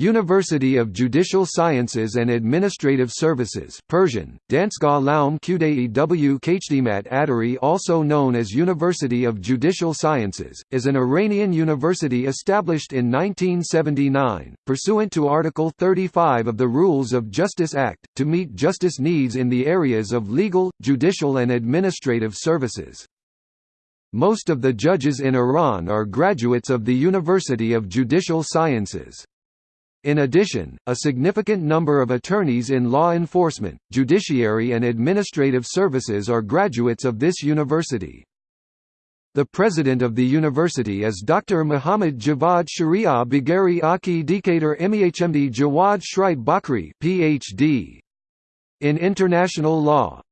University of Judicial Sciences and Administrative Services Persian, Dansgah Laum Qdae w Khdmat Adari also known as University of Judicial Sciences, is an Iranian university established in 1979, pursuant to Article 35 of the Rules of Justice Act, to meet justice needs in the areas of legal, judicial and administrative services. Most of the judges in Iran are graduates of the University of Judicial Sciences. In addition, a significant number of attorneys in law enforcement, judiciary and administrative services are graduates of this university. The president of the university is Dr. Muhammad Javad Sharia Bagheri Aki Decatur MEHMD Jawad Shrite Bakri PhD. In international law,